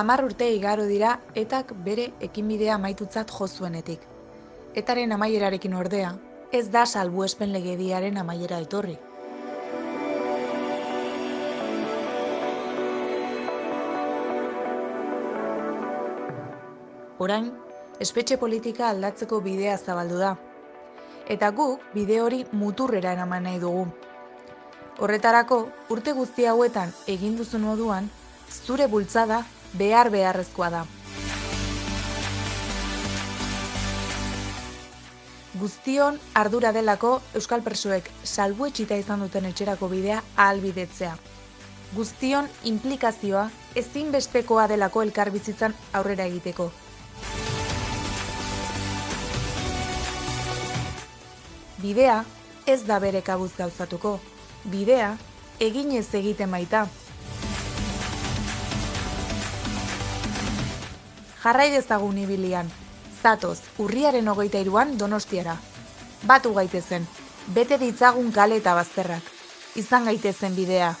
Hamar urte igaro dira etak bere ekinbidea amaitutzat jo zuenetik. Etaren amaierarekin ordea, ez da salbuespen legediaren amaiera etorri. Orain, espetxe politika aldatzeko bidea zabaldu da. Eta guk bide hori muturrera eraman nahi dugu. Horretarako, urte guzti hauetan egin duzun moduan, zure bultzada behar beharrezkoa da. Guztion ardura delako Euskal Presoek salbuetxita izan duten etxerako bidea ahalbidetzea. Guztion implikazioa ezinbestekoa delako elkarbizitzan aurrera egiteko. Bidea ez da bere kabuz gauzatuko. Bidea eginez egiten baita. Jarrai dezagun ibilian. Zatoz, urriaren hogeita iruan donostiara. Batu gaitezen, bete ditzagun kale eta bazterrak. Izan gaitezen bidea.